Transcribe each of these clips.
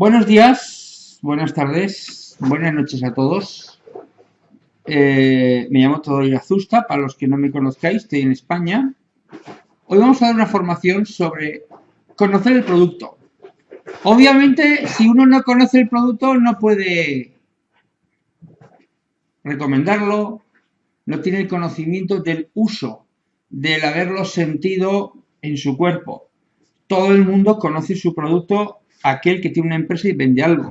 Buenos días, buenas tardes, buenas noches a todos. Eh, me llamo Teodoro Azusta, para los que no me conozcáis, estoy en España. Hoy vamos a dar una formación sobre conocer el producto. Obviamente, si uno no conoce el producto, no puede recomendarlo, no tiene el conocimiento del uso, del haberlo sentido en su cuerpo. Todo el mundo conoce su producto aquel que tiene una empresa y vende algo.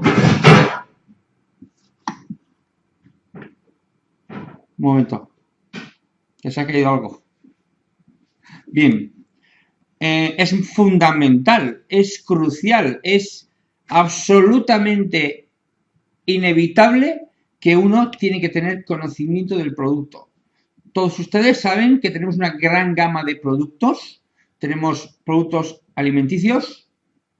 Un momento. Que se ha caído algo. Bien. Eh, es fundamental, es crucial, es absolutamente inevitable que uno tiene que tener conocimiento del producto. Todos ustedes saben que tenemos una gran gama de productos. Tenemos productos alimenticios,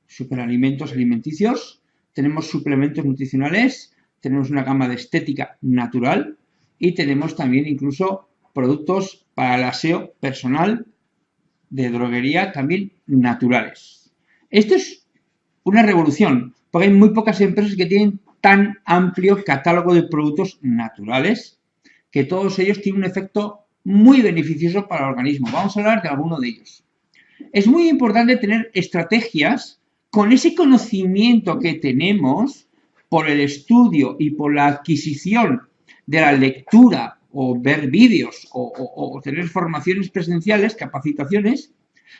superalimentos alimenticios, tenemos suplementos nutricionales, tenemos una gama de estética natural y tenemos también incluso productos para el aseo personal de droguería también naturales. Esto es una revolución, porque hay muy pocas empresas que tienen tan amplio catálogo de productos naturales que todos ellos tienen un efecto muy beneficioso para el organismo. Vamos a hablar de alguno de ellos. Es muy importante tener estrategias con ese conocimiento que tenemos por el estudio y por la adquisición de la lectura o ver vídeos o, tener formaciones presenciales, capacitaciones,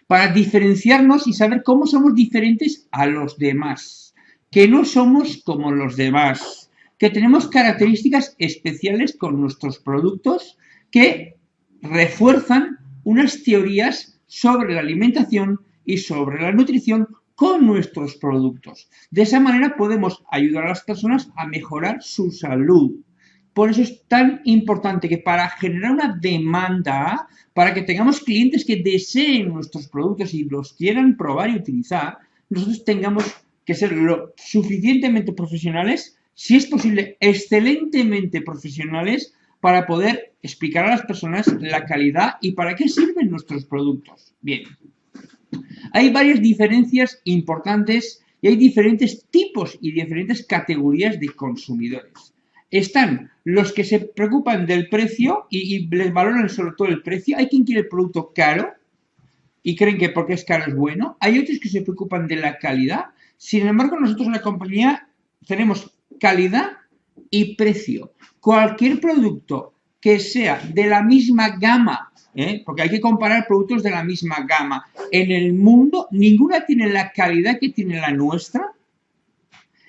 para diferenciarnos y saber cómo somos diferentes a los demás, que no somos como los demás, que tenemos características especiales con nuestros productos que refuerzan unas teorías sobre la alimentación y sobre la nutrición con nuestros productos. De esa manera podemos ayudar a las personas a mejorar su salud. Por eso es tan importante que para generar una demanda, para que tengamos clientes que deseen nuestros productos y los quieran probar y utilizar, nosotros tengamos que ser lo suficientemente profesionales, si es posible, excelentemente profesionales, para poder explicar a las personas la calidad y para qué sirven nuestros productos. Bien, hay varias diferencias importantes y hay diferentes tipos y diferentes categorías de consumidores. Están los que se preocupan del precio y, les valoran sobre todo el precio. Hay quien quiere el producto caro y creen que porque es caro es bueno. Hay otros que se preocupan de la calidad. Sin embargo, nosotros en la compañía tenemos calidad y precio. Cualquier producto que sea de la misma gama ¿eh? porque hay que comparar productos de la misma gama. En el mundo, ninguna tiene la calidad que tiene la nuestra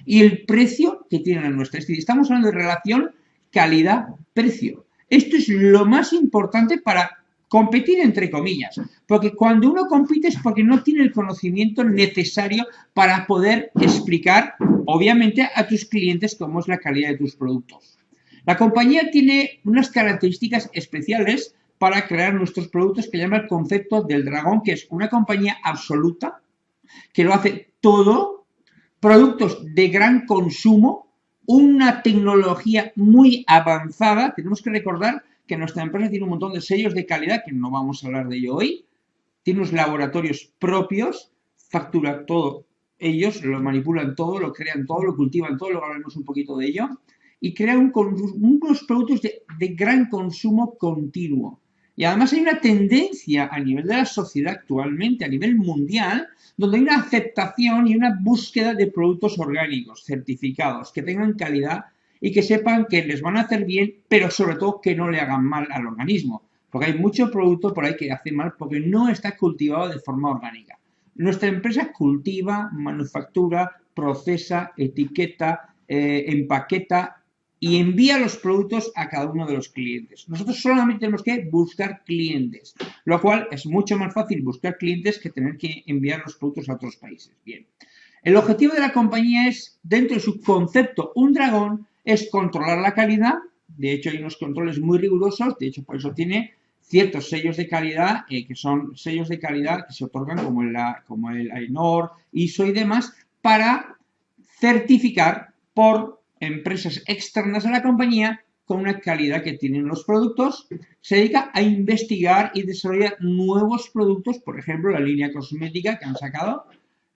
y el precio que tiene la nuestra. Estamos hablando de relación calidad-precio. Esto es lo más importante para competir entre comillas, porque cuando uno compite es porque no tiene el conocimiento necesario para poder explicar, obviamente, a tus clientes cómo es la calidad de tus productos. La compañía tiene unas características especiales para crear nuestros productos que llama el concepto del dragón, que es una compañía absoluta que lo hace todo, productos de gran consumo, una tecnología muy avanzada. Tenemos que recordar que nuestra empresa tiene un montón de sellos de calidad, que no vamos a hablar de ello hoy. Tiene unos laboratorios propios, factura todo ellos, lo manipulan todo, lo crean todo, lo cultivan todo, luego hablaremos un poquito de ello. Y crean unos productos de, de gran consumo continuo. Y además hay una tendencia a nivel de la sociedad actualmente, a nivel mundial, donde hay una aceptación y una búsqueda de productos orgánicos certificados, que tengan calidad y que sepan que les van a hacer bien, pero sobre todo que no le hagan mal al organismo. Porque hay mucho producto por ahí que hace mal porque no está cultivado de forma orgánica. Nuestra empresa cultiva, manufactura, procesa, etiqueta, eh, empaqueta y envía los productos a cada uno de los clientes. Nosotros solamente tenemos que buscar clientes, lo cual es mucho más fácil buscar clientes que tener que enviar los productos a otros países. Bien, el objetivo de la compañía es, dentro de su concepto Un Dragón, es controlar la calidad. De hecho, hay unos controles muy rigurosos, de hecho, por eso tiene ciertos sellos de calidad, eh, que son sellos de calidad que se otorgan como el, como el AENOR, ISO y demás, para certificar por empresas externas a la compañía con una calidad que tienen los productos, se dedica a investigar y desarrollar nuevos productos, por ejemplo, la línea cosmética que han sacado,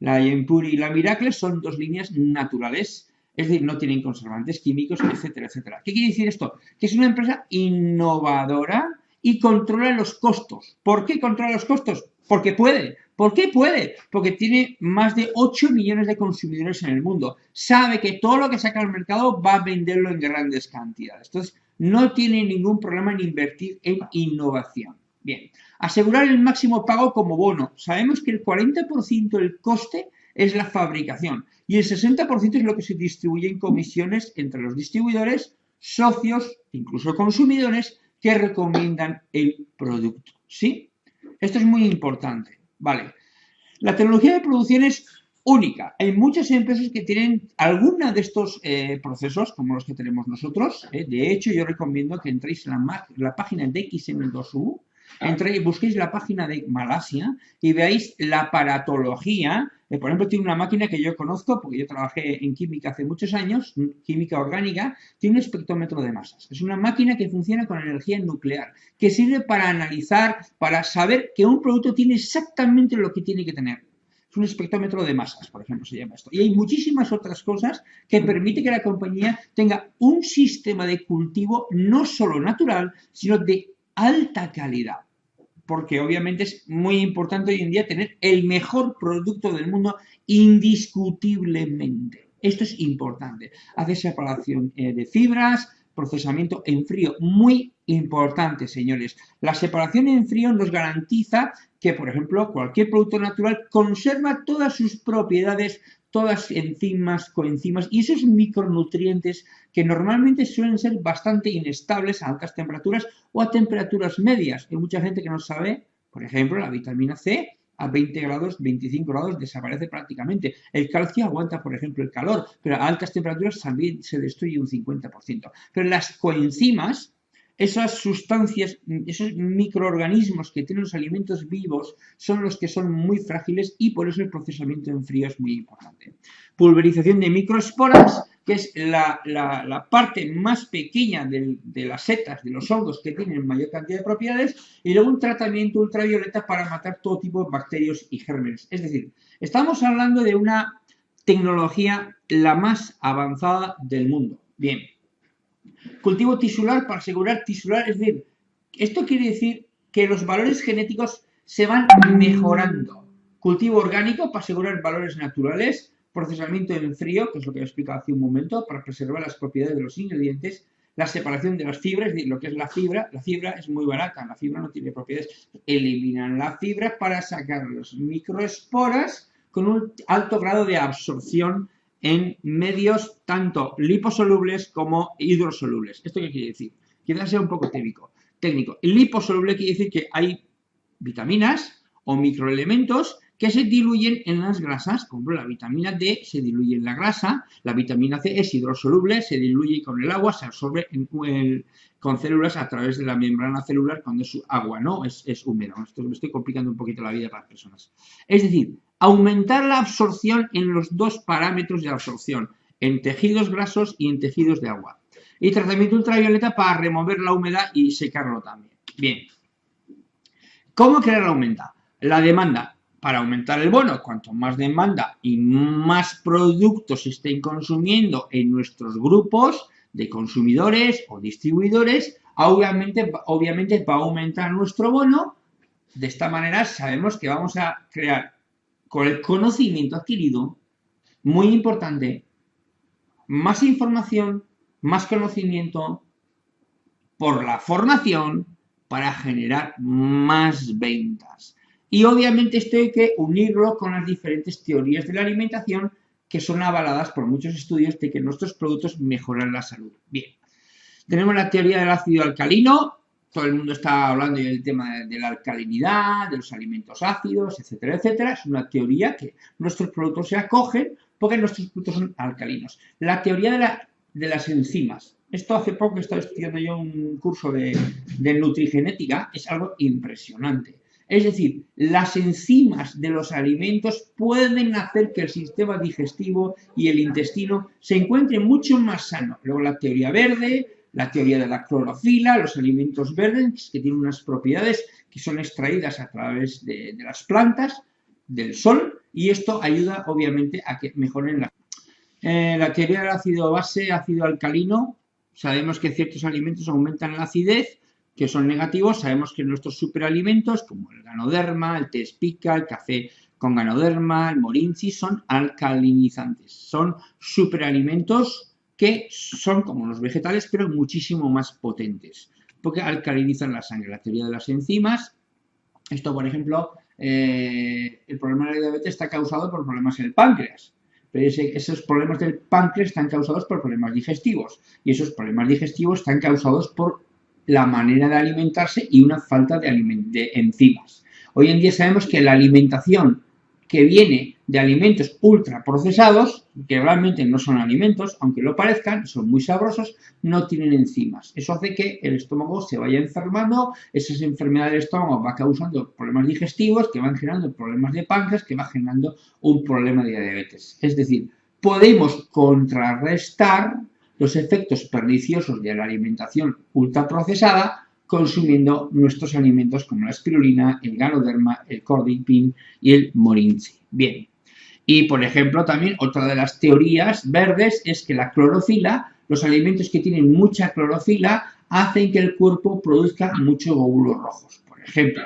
La Yempuri y la Miracle son dos líneas naturales, es decir, no tienen conservantes químicos, etcétera, etcétera. ¿Qué quiere decir esto? Que es una empresa innovadora y controla los costos. ¿Por qué controla los costos? Porque puede. ¿Por qué puede? Porque tiene más de 8 millones de consumidores en el mundo. Sabe que todo lo que saca al mercado va a venderlo en grandes cantidades. Entonces, no tiene ningún problema en invertir en innovación. Bien, asegurar el máximo pago como bono. Sabemos que el 40% del coste es la fabricación y el 60% es lo que se distribuye en comisiones entre los distribuidores, socios, incluso consumidores que recomiendan el producto. ¿Sí? Esto es muy importante. Vale. La tecnología de producción es única. Hay muchas empresas que tienen alguna de estos eh, procesos, como los que tenemos nosotros. ¿eh? De hecho, yo recomiendo que entréis en la, la página de XM2U, entréis, busquéis la página de Malasia y veáis la aparatología. Eh, por ejemplo, tiene una máquina que yo conozco, porque yo trabajé en química hace muchos años, química orgánica, tiene un espectrómetro de masas. Es una máquina que funciona con energía nuclear, que sirve para analizar, para saber que un producto tiene exactamente lo que tiene que tener es un espectrómetro de masas, por ejemplo, se llama esto. Y hay muchísimas otras cosas que permiten que la compañía tenga un sistema de cultivo no solo natural, sino de alta calidad. Porque obviamente es muy importante hoy en día tener el mejor producto del mundo indiscutiblemente. Esto es importante. Hace separación eh, de fibras, procesamiento en frío. Muy importante, señores. La separación en frío nos garantiza que, por ejemplo, cualquier producto natural conserva todas sus propiedades, todas enzimas, coenzimas y esos micronutrientes que normalmente suelen ser bastante inestables a altas temperaturas o a temperaturas medias. Hay mucha gente que no sabe, por ejemplo, la vitamina C a 20 grados, 25 grados desaparece prácticamente. El calcio aguanta, por ejemplo, el calor, pero a altas temperaturas también se destruye un 50%. Pero las coenzimas, esas sustancias, esos microorganismos que tienen los alimentos vivos son los que son muy frágiles y por eso el procesamiento en frío es muy importante. Pulverización de microesporas que es la, parte más pequeña de las setas, de los hongos que tienen mayor cantidad de propiedades, y luego un tratamiento ultravioleta para matar todo tipo de bacterias y gérmenes. Es decir, estamos hablando de una tecnología la más avanzada del mundo. Bien. Cultivo tisular para asegurar tisular, es decir, esto quiere decir que los valores genéticos se van mejorando. Cultivo orgánico para asegurar valores naturales, procesamiento en frío, que es lo que he explicado hace un momento, para preservar las propiedades de los ingredientes, la separación de las fibras, lo que es la fibra, la fibra es muy barata, la fibra no tiene propiedades, eliminan la fibra para sacar los microesporas con un alto grado de absorción en medios tanto liposolubles como hidrosolubles. ¿Esto qué quiere decir? Quizás sea un poco técnico. técnico. Liposoluble quiere decir que hay vitaminas o microelementos que se diluyen en las grasas, como la vitamina D se diluye en la grasa, la vitamina C es hidrosoluble, se diluye con el agua, se absorbe con células a través de la membrana celular cuando es agua, ¿no? Es, es húmedo. Esto me estoy complicando un poquito la vida para las personas. Es decir, aumentar la absorción en los dos parámetros de absorción, en tejidos grasos y en tejidos de agua. Y tratamiento ultravioleta para remover la humedad y secarlo también. Bien. ¿Cómo crear la humedad? La demanda para aumentar el bono, cuanto más demanda y más productos estén consumiendo en nuestros grupos de consumidores o distribuidores, obviamente, obviamente va a aumentar nuestro bono. De esta manera sabemos que vamos a crear con el conocimiento adquirido, muy importante, más información, más conocimiento por la formación para generar más ventas. Y obviamente esto hay que unirlo con las diferentes teorías de la alimentación que son avaladas por muchos estudios de que nuestros productos mejoran la salud. Bien, tenemos la teoría del ácido alcalino, todo el mundo está hablando del tema de la alcalinidad, de los alimentos ácidos, etcétera, etcétera. Es una teoría que nuestros productos se acogen porque nuestros productos son alcalinos. La teoría de, las enzimas. Esto hace poco he estado estudiando yo un curso de, de nutrigenética, es algo impresionante. Es decir, las enzimas de los alimentos pueden hacer que el sistema digestivo y el intestino se encuentren mucho más sano. Luego la teoría verde, la teoría de la clorofila, los alimentos verdes que tienen unas propiedades que son extraídas a través de, las plantas, del sol, y esto ayuda obviamente a que mejoren la... Eh, la teoría del ácido base, ácido alcalino, sabemos que ciertos alimentos aumentan la acidez, que son negativos, sabemos que nuestros superalimentos, como el ganoderma, el tespica, el café con ganoderma, el morinci, son alcalinizantes, son superalimentos que son como los vegetales, pero muchísimo más potentes, porque alcalinizan la sangre. La teoría de las enzimas, esto por ejemplo, eh, el problema de la diabetes está causado por problemas en el páncreas, pero esos problemas del páncreas están causados por problemas digestivos, y esos problemas digestivos están causados por la manera de alimentarse y una falta de, de enzimas. Hoy en día sabemos que la alimentación que viene de alimentos ultraprocesados, que realmente no son alimentos, aunque lo parezcan, son muy sabrosos, no tienen enzimas. Eso hace que el estómago se vaya enfermando, esas enfermedades del estómago va causando problemas digestivos, que van generando problemas de páncreas, que va generando un problema de diabetes. Es decir, podemos contrarrestar los efectos perniciosos de la alimentación ultraprocesada consumiendo nuestros alimentos como la espirulina, el ganoderma, el cordipin y el morinci. Bien, y por ejemplo también otra de las teorías verdes es que la clorofila, los alimentos que tienen mucha clorofila, hacen que el cuerpo produzca muchos glóbulos rojos. Por ejemplo,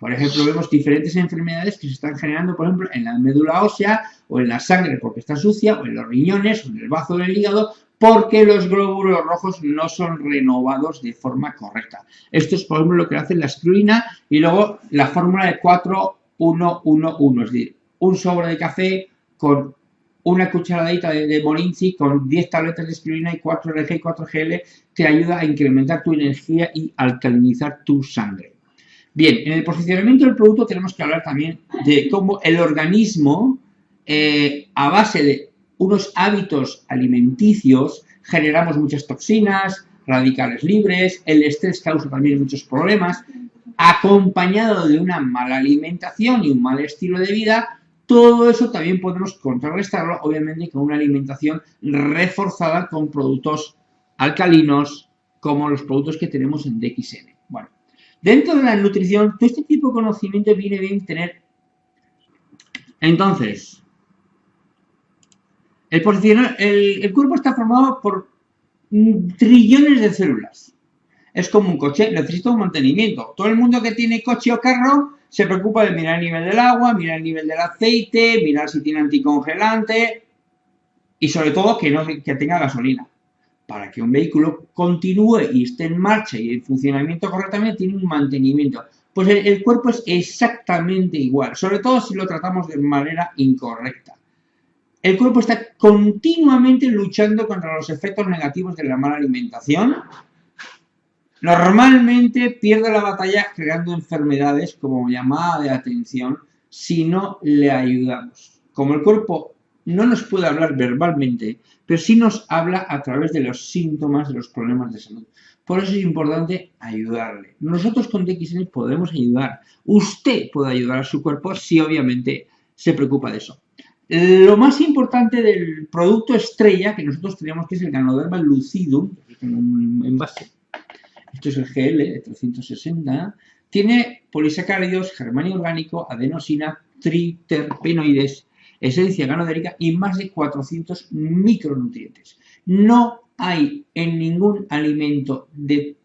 por ejemplo, vemos diferentes enfermedades que se están generando, por ejemplo, en la médula ósea o en la sangre porque está sucia, o en los riñones, o en el bazo del hígado, porque los glóbulos rojos no son renovados de forma correcta. Esto es, por ejemplo, lo que hace la espirulina y luego la fórmula de 4-1-1-1, es decir, un sobre de café con una cucharadita de, de Morinci con 10 tabletas de espirulina y 4 RG y 4 GL te ayuda a incrementar tu energía y alcalinizar tu sangre. Bien, en el posicionamiento del producto tenemos que hablar también de cómo el organismo, eh, a base de unos hábitos alimenticios, generamos muchas toxinas, radicales libres, el estrés causa también muchos problemas, acompañado de una mala alimentación y un mal estilo de vida, todo eso también podemos contrarrestarlo, obviamente, con una alimentación reforzada con productos alcalinos, como los productos que tenemos en DXN. Dentro de la nutrición, todo este tipo de conocimiento viene bien tener. Entonces, el, el, cuerpo está formado por trillones de células. Es como un coche, necesita un mantenimiento. Todo el mundo que tiene coche o carro se preocupa de mirar el nivel del agua, mirar el nivel del aceite, mirar si tiene anticongelante y sobre todo que, no, que tenga gasolina. Para que un vehículo continúe y esté en marcha y en funcionamiento correctamente, tiene un mantenimiento. Pues el cuerpo es exactamente igual, sobre todo si lo tratamos de manera incorrecta. El cuerpo está continuamente luchando contra los efectos negativos de la mala alimentación. Normalmente pierde la batalla creando enfermedades como llamada de atención si no le ayudamos. Como el cuerpo no nos puede hablar verbalmente, pero sí nos habla a través de los síntomas de los problemas de salud. Por eso es importante ayudarle. Nosotros con DXN podemos ayudar. Usted puede ayudar a su cuerpo si obviamente se preocupa de eso. Lo más importante del producto estrella que nosotros tenemos que es el Ganoderma lucidum, tengo un envase, esto es el GL de 360, tiene polisacáridos, germanio orgánico, adenosina, triterpenoides, esencia ganodérica y más de 400 micronutrientes. No hay en ningún alimento de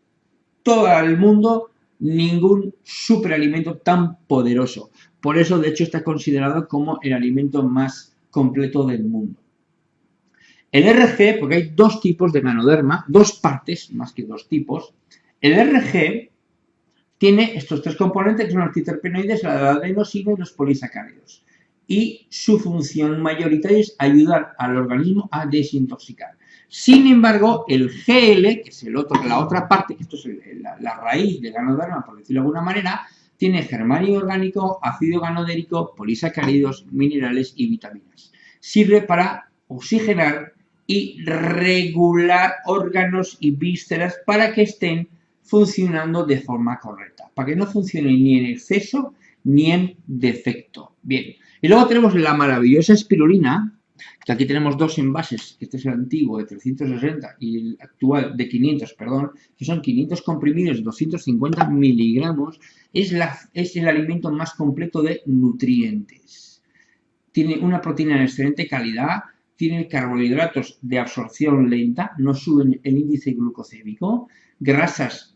todo el mundo ningún superalimento tan poderoso. Por eso, de hecho, está considerado como el alimento más completo del mundo. El RG, porque hay dos tipos de ganoderma, dos partes, más que dos tipos. El RG tiene estos tres componentes que son los triterpenoides, la adenosina y los polisacáridos. Y su función mayoritaria es ayudar al organismo a desintoxicar. Sin embargo, el GL, que es la otra parte, que esto es la, la raíz del ganoderma, por decirlo de alguna manera, tiene germanio orgánico, ácido ganodérico, polisacáridos, minerales y vitaminas. Sirve para oxigenar y regular órganos y vísceras para que estén funcionando de forma correcta, para que no funcione ni en exceso ni en defecto. Bien, y luego tenemos la maravillosa espirulina, que aquí tenemos dos envases, este es el antiguo de 360 y el actual de 500, perdón, que son 500 comprimidos de 250 miligramos, es, la, es el alimento más completo de nutrientes. tiene una proteína de excelente calidad, tiene carbohidratos de absorción lenta, no suben el índice glucocémico, grasas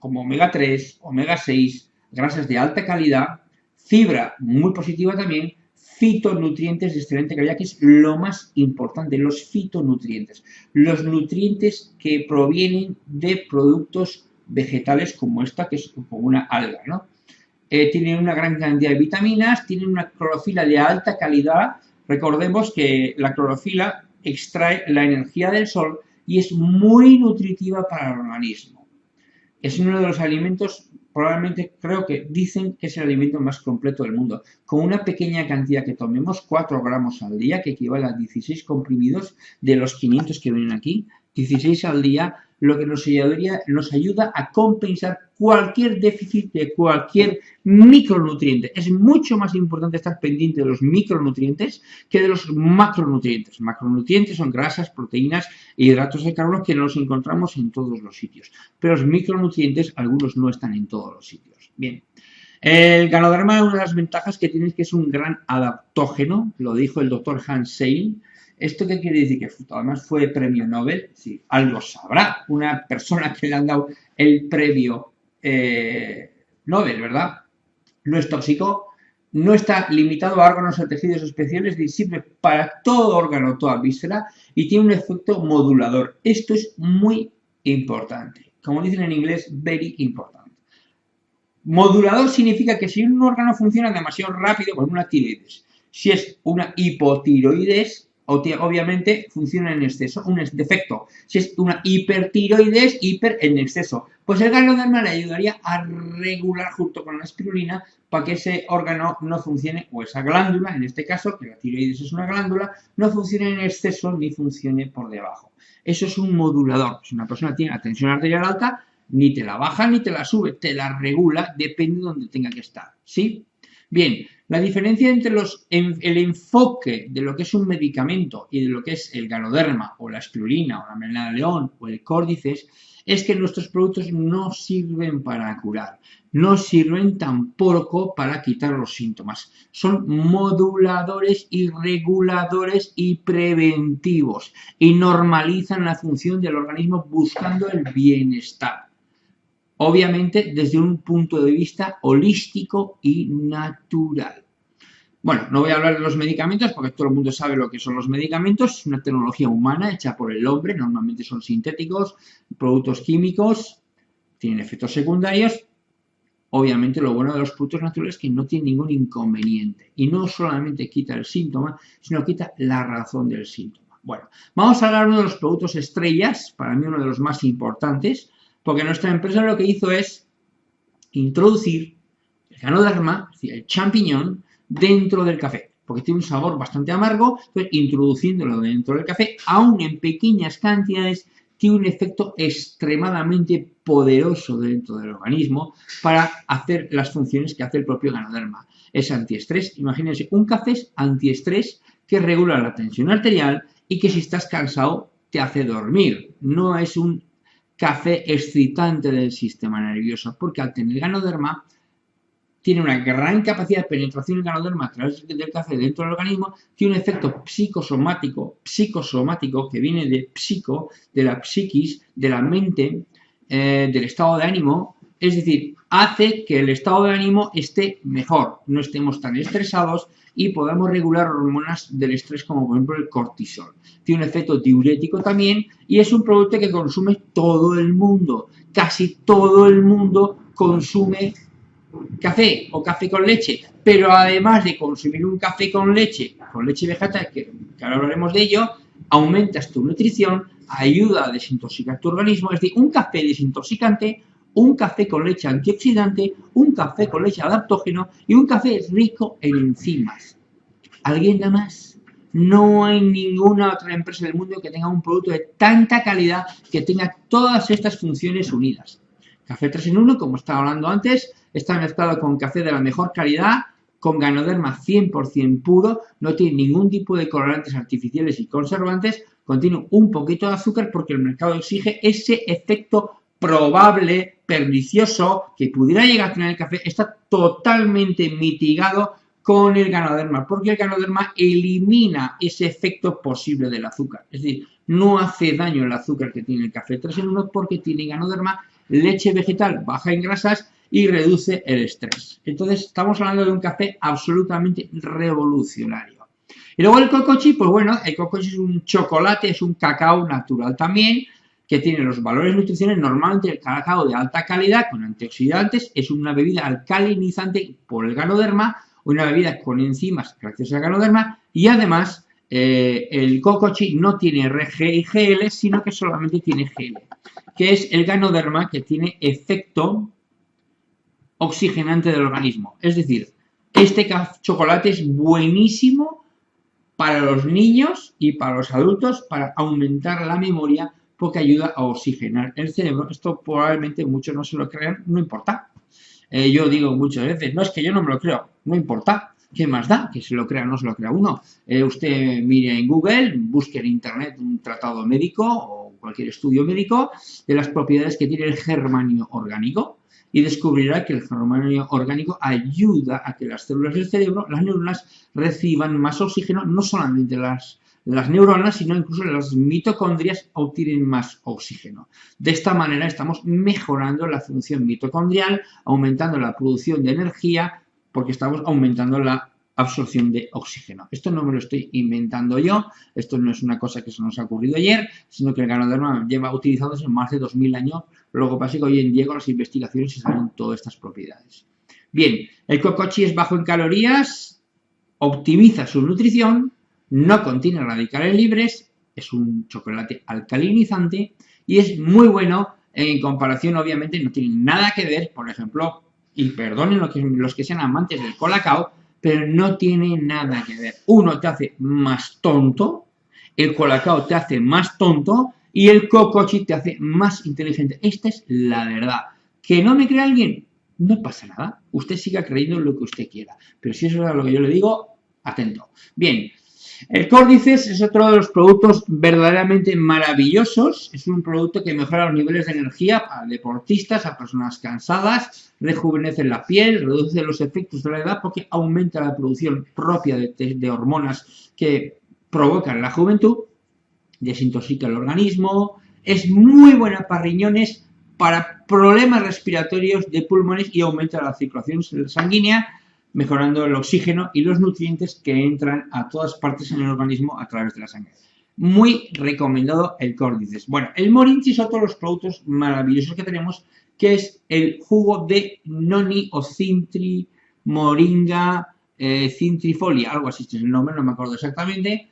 como omega 3, omega 6, grasas de alta calidad, fibra muy positiva también, fitonutrientes de excelente calidad, que es lo más importante, los fitonutrientes, los nutrientes que provienen de productos vegetales como esta, que es como una alga, ¿no? Eh, tienen una gran cantidad de vitaminas, tienen una clorofila de alta calidad, recordemos que la clorofila extrae la energía del sol y es muy nutritiva para el organismo. Es uno de los alimentos probablemente creo que dicen que es el alimento más completo del mundo. Con una pequeña cantidad que tomemos, 4 gramos al día, que equivale a 16 comprimidos de los 500 que vienen aquí, 16 al día, lo que nos ayudaría, nos ayuda a compensar cualquier déficit de cualquier micronutriente. Es mucho más importante estar pendiente de los micronutrientes que de los macronutrientes. Macronutrientes son grasas, proteínas e hidratos de carbono que los encontramos en todos los sitios. Pero los micronutrientes, algunos no están en todos los sitios. Bien. El ganoderma, una de las ventajas que tiene es que es un gran adaptógeno, lo dijo el doctor Hans Sein, ¿Esto qué quiere decir? Que además fue premio Nobel. Sí, algo sabrá una persona que le han dado el premio eh, Nobel, ¿verdad? No es tóxico, no está limitado a órganos o tejidos especiales, sirve para todo órgano, toda víscera y tiene un efecto modulador. Esto es muy importante. Como dicen en inglés, very important. Modulador significa que si un órgano funciona demasiado rápido, con una tiroides, si es una hipotiroides, obviamente funciona en exceso, un defecto. Si es una hipertiroides, hiper en exceso. Pues el ganoderma le ayudaría a regular junto con la espirulina para que ese órgano no funcione, o esa glándula, en este caso, que la tiroides es una glándula, no funcione en exceso ni funcione por debajo. Eso es un modulador. Si una persona tiene la tensión arterial alta, ni te la baja ni te la sube, te la regula, depende de donde tenga que estar. ¿Sí? Bien, la diferencia entre los, el enfoque de lo que es un medicamento y de lo que es el ganoderma o la espirulina o la melena de león o el córdices es que nuestros productos no sirven para curar, no sirven tampoco para quitar los síntomas. Son moduladores y reguladores y preventivos y normalizan la función del organismo buscando el bienestar obviamente desde un punto de vista holístico y natural. Bueno, no voy a hablar de los medicamentos porque todo el mundo sabe lo que son los medicamentos. Es una tecnología humana hecha por el hombre, normalmente son sintéticos, productos químicos, tienen efectos secundarios. Obviamente lo bueno de los productos naturales es que no tienen ningún inconveniente y no solamente quita el síntoma, sino quita la razón del síntoma. Bueno, vamos a hablar de uno de los productos estrellas, para mí uno de los más importantes, porque nuestra empresa lo que hizo es introducir el ganoderma, es decir, el champiñón, dentro del café, porque tiene un sabor bastante amargo, entonces introduciéndolo dentro del café, aún en pequeñas cantidades, tiene un efecto extremadamente poderoso dentro del organismo para hacer las funciones que hace el propio ganoderma. Es antiestrés, imagínense, un café es antiestrés que regula la tensión arterial y que si estás cansado te hace dormir. No es un café excitante del sistema nervioso, porque al tener ganoderma tiene una gran capacidad de penetración del ganoderma a través del café dentro del organismo, tiene un efecto psicosomático, psicosomático que viene de psico, de la psiquis, de la mente, eh, del estado de ánimo, es decir, hace que el estado de ánimo esté mejor, no estemos tan estresados y podamos regular hormonas del estrés como por ejemplo el cortisol. Tiene un efecto diurético también y es un producto que consume todo el mundo. Casi todo el mundo consume café o café con leche, pero además de consumir un café con leche, con leche vegetal, que, ahora hablaremos de ello, aumentas tu nutrición, ayuda a desintoxicar tu organismo, es decir, un café desintoxicante un café con leche antioxidante, un café con leche adaptógeno y un café rico en enzimas. ¿Alguien da más? No hay ninguna otra empresa del mundo que tenga un producto de tanta calidad que tenga todas estas funciones unidas. Café 3 en 1, como estaba hablando antes, está mezclado con café de la mejor calidad, con ganoderma 100% puro, no tiene ningún tipo de colorantes artificiales y conservantes, contiene un poquito de azúcar porque el mercado exige ese efecto probable, pernicioso, que pudiera llegar a tener el café, está totalmente mitigado con el ganoderma, porque el ganoderma elimina ese efecto posible del azúcar. Es decir, no hace daño el azúcar que tiene el café 3 en 1 porque tiene ganoderma, leche vegetal baja en grasas y reduce el estrés. Entonces, estamos hablando de un café absolutamente revolucionario. Y luego el cocochi, pues bueno, el cocochi es un chocolate, es un cacao natural también, que tiene los valores nutricionales normalmente el cacao de alta calidad con antioxidantes, es una bebida alcalinizante por el ganoderma, una bebida con enzimas gracias al ganoderma y además eh, el cocochi no tiene RG y GL, sino que solamente tiene GL, que es el ganoderma que tiene efecto oxigenante del organismo. Es decir, este chocolate es buenísimo para los niños y para los adultos para aumentar la memoria porque ayuda a oxigenar el cerebro. Esto probablemente muchos no se lo crean, no importa. Eh, yo digo muchas veces, no es que yo no me lo creo, no importa. ¿Qué más da? Que se lo crea o no se lo crea uno. Eh, usted mire en Google, busque en Internet un tratado médico o cualquier estudio médico de las propiedades que tiene el germanio orgánico y descubrirá que el germanio orgánico ayuda a que las células del cerebro, las neuronas, reciban más oxígeno, no solamente las, las neuronas, sino incluso las mitocondrias obtienen más oxígeno. De esta manera estamos mejorando la función mitocondrial, aumentando la producción de energía, porque estamos aumentando la absorción de oxígeno. Esto no me lo estoy inventando yo, esto no es una cosa que se nos ha ocurrido ayer, sino que el ganoderma lleva utilizándose más de 2000 años, lo que pasa es que hoy en día con las investigaciones se saben todas estas propiedades. Bien, el cocochi es bajo en calorías, optimiza su nutrición, no contiene radicales libres, es un chocolate alcalinizante y es muy bueno en comparación, obviamente, no tiene nada que ver, por ejemplo, y perdonen los que, los que sean amantes del colacao, pero no tiene nada que ver. Uno te hace más tonto, el colacao te hace más tonto y el cocochi te hace más inteligente. Esta es la verdad. ¿Que no me cree alguien? No pasa nada. Usted siga creyendo lo que usted quiera. Pero si eso es lo que yo le digo, atento. Bien, el Córdices es otro de los productos verdaderamente maravillosos. Es un producto que mejora los niveles de energía a deportistas, a personas cansadas, rejuvenece la piel, reduce los efectos de la edad porque aumenta la producción propia de, hormonas que provocan la juventud, desintoxica el organismo, es muy buena para riñones, para problemas respiratorios de pulmones y aumenta la circulación sanguínea mejorando el oxígeno y los nutrientes que entran a todas partes en el organismo a través de la sangre. Muy recomendado el córdices. Bueno, el morinchi es otro de los productos maravillosos que tenemos, que es el jugo de noni o cintri, moringa, eh, cintrifolia, algo así, este es el nombre, no me acuerdo exactamente.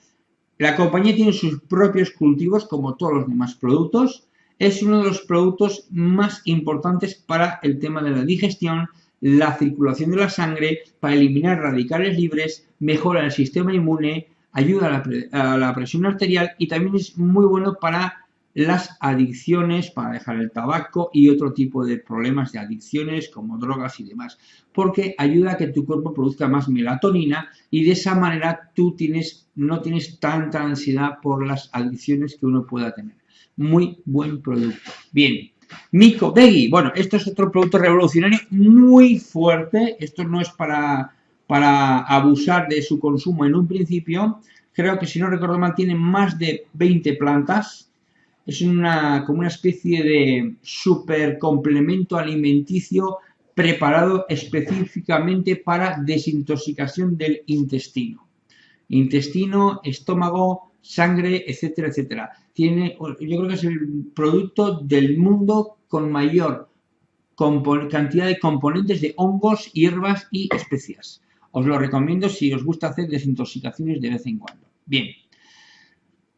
La compañía tiene sus propios cultivos, como todos los demás productos. Es uno de los productos más importantes para el tema de la digestión, la circulación de la sangre para eliminar radicales libres, mejora el sistema inmune, ayuda a la, presión arterial y también es muy bueno para las adicciones, para dejar el tabaco y otro tipo de problemas de adicciones como drogas y demás, porque ayuda a que tu cuerpo produzca más melatonina y de esa manera tú tienes, no tienes tanta ansiedad por las adicciones que uno pueda tener. Muy buen producto. Bien, Mico Veggie, bueno, esto es otro producto revolucionario muy fuerte. Esto no es para, para abusar de su consumo en un principio. Creo que si no recuerdo mal tiene más de 20 plantas. Es una, como una especie de super complemento alimenticio preparado específicamente para desintoxicación del intestino. Intestino, estómago, sangre, etcétera, etcétera tiene, yo creo que es el producto del mundo con mayor cantidad de componentes de hongos, hierbas y especias. Os lo recomiendo si os gusta hacer desintoxicaciones de vez en cuando. Bien.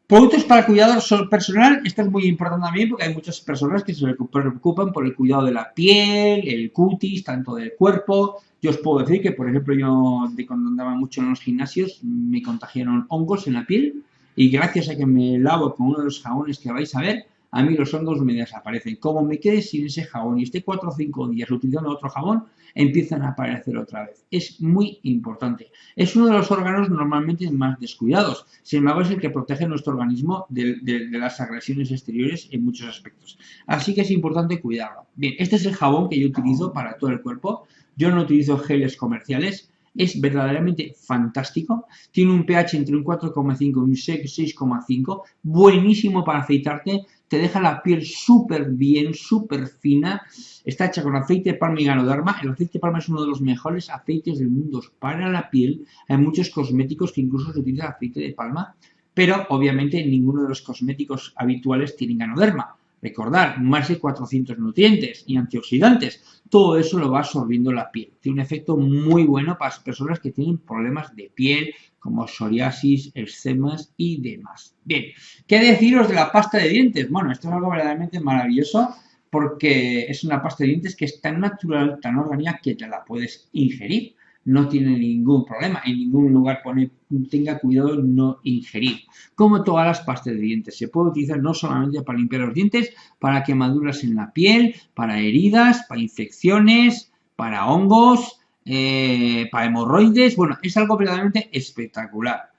Productos para cuidado personal, esto es muy importante también porque hay muchas personas que se preocupan por el cuidado de la piel, el cutis, tanto del cuerpo. Yo os puedo decir que, por ejemplo, yo de cuando andaba mucho en los gimnasios me contagiaron hongos en la piel y gracias a que me lavo con uno de los jabones que vais a ver, a mí los hongos me desaparecen. Como me quede sin ese jabón y esté 4 o 5 días utilizando otro jabón, empiezan a aparecer otra vez. Es muy importante. Es uno de los órganos normalmente más descuidados. Sin embargo, es el que protege nuestro organismo de, de, las agresiones exteriores en muchos aspectos. Así que es importante cuidarlo. Bien, este es el jabón que yo utilizo para todo el cuerpo. Yo no utilizo geles comerciales. Es verdaderamente fantástico. Tiene un pH entre un 4,5 y un 6,5, buenísimo para afeitarte, te deja la piel súper bien, súper fina. Está hecha con aceite de palma y ganoderma. El aceite de palma es uno de los mejores aceites del mundo para la piel. Hay muchos cosméticos que incluso se utiliza aceite de palma, pero obviamente ninguno de los cosméticos habituales tiene ganoderma. Recordar, más de 400 nutrientes y antioxidantes. Todo eso lo va absorbiendo la piel. Tiene un efecto muy bueno para las personas que tienen problemas de piel, como psoriasis, eczemas y demás. Bien, ¿qué deciros de la pasta de dientes? Bueno, esto es algo verdaderamente maravilloso porque es una pasta de dientes que es tan natural, tan orgánica, que te la puedes ingerir no tiene ningún problema. En ningún lugar pone tenga cuidado no ingerir. Como todas las pastas de dientes, se puede utilizar no solamente para limpiar los dientes, para quemaduras en la piel, para heridas, para infecciones, para hongos, eh, para hemorroides. Bueno, es algo verdaderamente espectacular.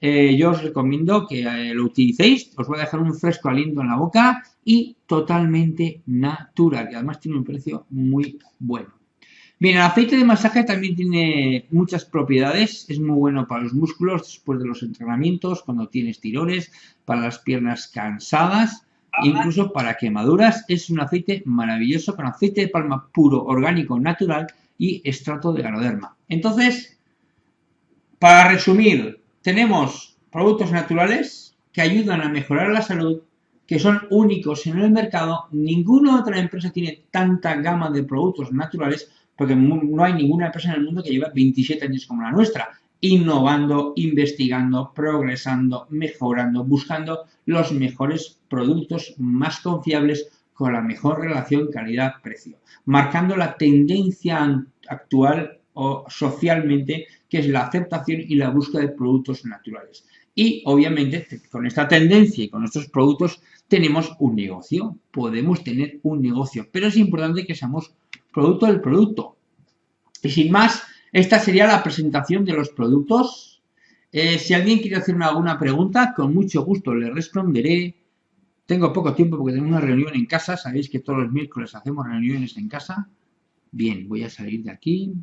Eh, yo os recomiendo que eh, lo utilicéis, os voy a dejar un fresco aliento en la boca y totalmente natural. Y además tiene un precio muy bueno. Bien, el aceite de masaje también tiene muchas propiedades. Es muy bueno para los músculos después de los entrenamientos, cuando tienes tirones, para las piernas cansadas, incluso para quemaduras. Es un aceite maravilloso con aceite de palma puro, orgánico, natural y extracto de ganoderma. Entonces, para resumir, tenemos productos naturales que ayudan a mejorar la salud, que son únicos en el mercado. Ninguna otra empresa tiene tanta gama de productos naturales porque no hay ninguna empresa en el mundo que lleve 27 años como la nuestra, innovando, investigando, progresando, mejorando, buscando los mejores productos más confiables con la mejor relación calidad-precio, marcando la tendencia actual o socialmente que es la aceptación y la búsqueda de productos naturales. Y obviamente con esta tendencia y con estos productos tenemos un negocio, podemos tener un negocio, pero es importante que seamos producto del producto. Y sin más, esta sería la presentación de los productos. Eh, si alguien quiere hacerme alguna pregunta, con mucho gusto le responderé. Tengo poco tiempo porque tengo una reunión en casa. Sabéis que todos los miércoles hacemos reuniones en casa. Bien, voy a salir de aquí.